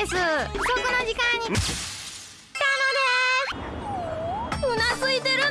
です。遅くの時間に。来たのです。うなずいてる。